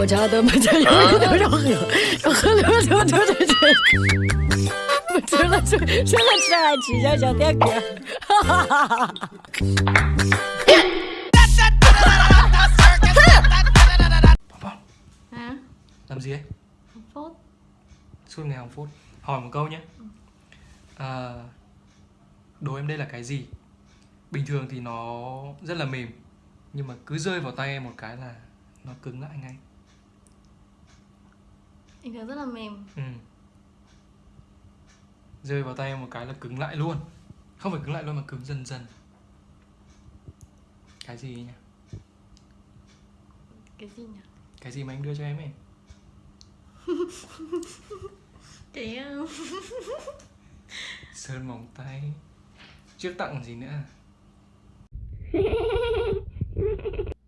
我查的没在有里头要喝，要喝了就就就就。除了除除了吃还吃一下小甜歌，哈哈哈哈哈。 Hả? làm gì ấy Một phút suốt ngày hàng phút hỏi một câu nhé à, đồ em đây là cái gì bình thường thì nó rất là mềm nhưng mà cứ rơi vào tay em một cái là nó cứng lại ngay Bình thường rất là mềm. Ừ. rơi vào tay em một cái là cứng lại luôn. Không phải cứng lại luôn mà cứng dần dần. Cái gì nhỉ? Cái gì nhỉ? cái gì mà anh đưa cho em ấy? Cái um, sơn móng tay. Trước tặng gì nữa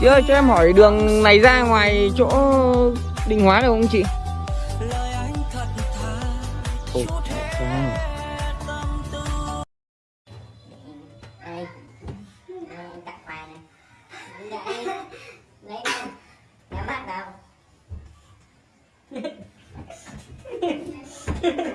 Chị ơi cho em hỏi đường này ra ngoài chỗ định hóa được không chị? Ôi, không.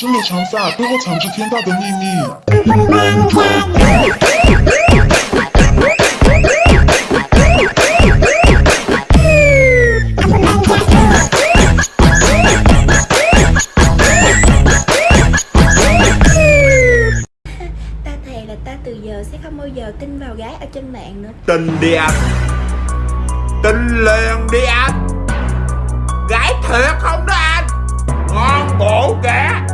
原来你是李长发，背后藏着天大的秘密。Ta thề là ta từ giờ sẽ không bao giờ tin vào gái ở trên mạng nữa Tình đi anh Tình liền đi anh Gái thiệt không đó anh Ngon bổ kìa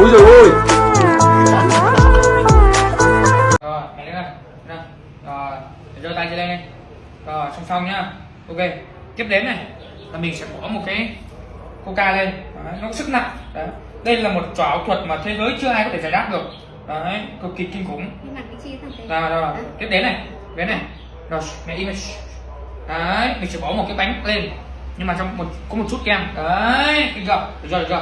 Ôi rồi ôi Rồi, mẹ đứng lên. Nè. Rồi, giơ tay lên đi. Rồi, song song nhá. Ok. Tiếp đến này là mình sẽ bỏ một cái coca lên. Đấy, nó có sức nặng. Đấy. Đây là một trò ảo thuật mà thế giới chưa ai có thể giải đáp được. Đấy, cực kỳ kinh khủng. Nhưng mà cái chi thằng thế Rồi, rồi, rồi. Tiếp đến này, đến này. Rồi, mẹ im. Đấy, mình sẽ bỏ một cái bánh lên. Nhưng mà trong một có một chút kem. Đấy, kinh chưa? Được rồi, được rồi.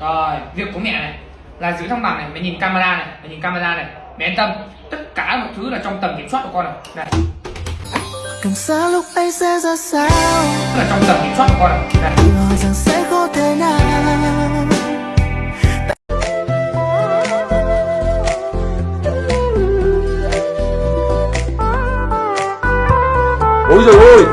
Rồi, việc của mẹ này là giữ thăng bằng này, mẹ nhìn camera này, mẹ nhìn camera này. Mẹ yên tâm, tất cả mọi thứ là trong tầm kiểm soát của con này. Này, Càng xa lúc ấy sẽ ra sao tức là trong tầm kiểm soát của con này. Này. Tự hỏi rằng sẽ có thể nào Ôi rồi ôi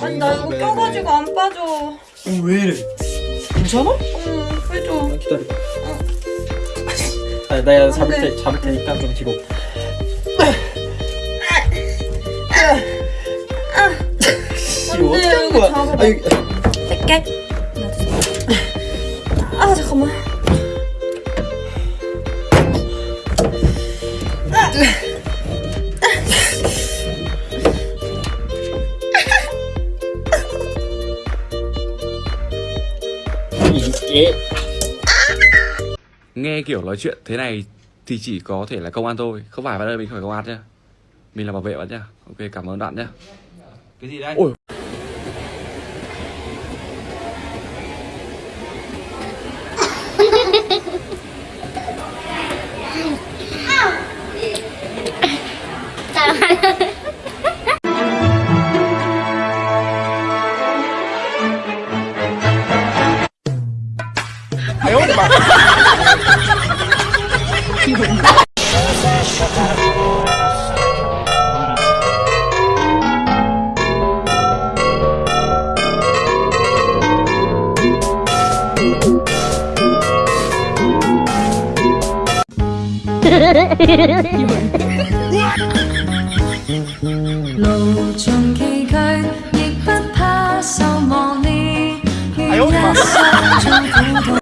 아니 나 이거 껴가지고 안 빠져. 어, 왜 이래 괜찮아? 응, 해줘. 기다려 아, 내가 잡을 테, 잡을 테니까 좀 뒤로 돼, 어떻게 한 이거 거야. 아, 이거- 뺄게. 아 잠깐만. Nghe kiểu nói chuyện thế này thì chỉ có thể là công an thôi Không phải bạn ơi mình không phải công an nhá Mình là bảo vệ bạn nhá Ok cảm ơn bạn nhá Cái gì đây? Ôi.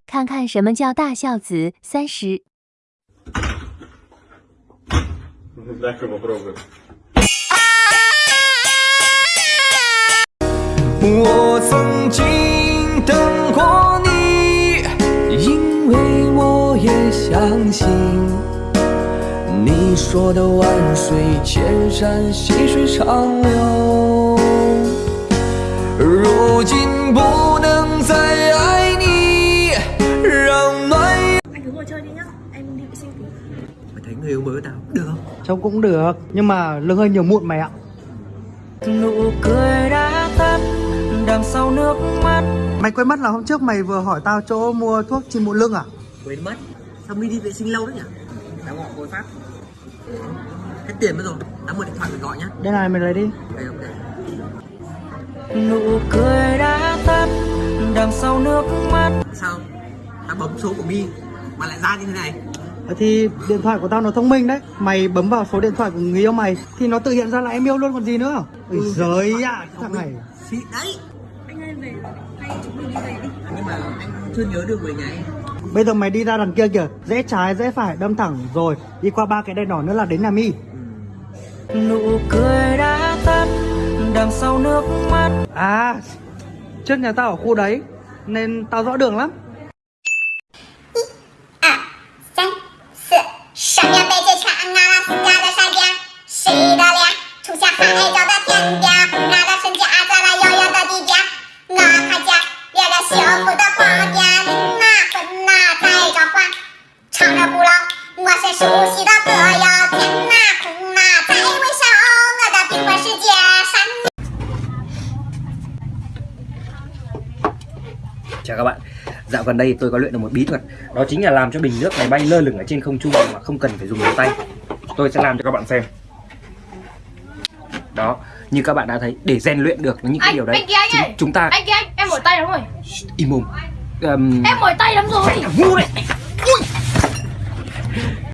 看看什么叫大孝子，三十。我曾经等过你，因为我也相信。你说的万水千山，细水长流。如今不能再爱你，让暖。 Anh cứ ngồi chơi đi nhá Em đi vệ sinh tí Mày thấy người yêu mới của tao được không? Trông cũng được Nhưng mà lương hơi nhiều mụn mày ạ Nụ cười đã tắt đằng sau nước mắt Mày quên mất là hôm trước mày vừa hỏi tao chỗ mua thuốc chim mụn lưng à Quên mất Sao mi đi vệ sinh lâu đấy nhỉ? Tao gọi cô Pháp Hết tiền mất rồi Tao mua điện thoại phải gọi nhá. Đây này mày lấy đi. Ok ok. Nụ cười đã tắt đằng sau nước mắt. Sao? Tao bấm số của mi mà lại ra như thế này. Ờ, Thì điện thoại của tao nó thông minh đấy. Mày bấm vào số điện thoại của người yêu mày Thì nó tự hiện ra là em yêu luôn còn gì nữa. Ôi giời ạ Thằng này. Xịn đấy. Anh ơi về Hay chúng mình đi về đi. Nhưng mà anh chưa nhớ được về nhà em Bây giờ mày đi ra đằng kia kìa. Rẽ trái rẽ phải đâm thẳng. Rồi Đi qua ba cái đèn đỏ nữa là đến nhà mi. Nụ cười đã tắt đằng sau nước mắt. À Trước nhà tao ở khu đấy Nên tao rõ đường lắm Chào các bạn. Dạo gần đây tôi có luyện được một bí thuật Đó chính là làm cho bình nước này bay lơ lửng ở trên không trung Mà không cần phải dùng đến tay. Tôi sẽ làm cho các bạn xem. Đó Như các bạn đã thấy Để rèn luyện được những cái Anh, điều đấy anh kia anh chúng, chúng ta Anh kia anh, em mỏi tay lắm rồi. Im mồm. Ờm, Em mỏi tay lắm rồi. Ngu đấy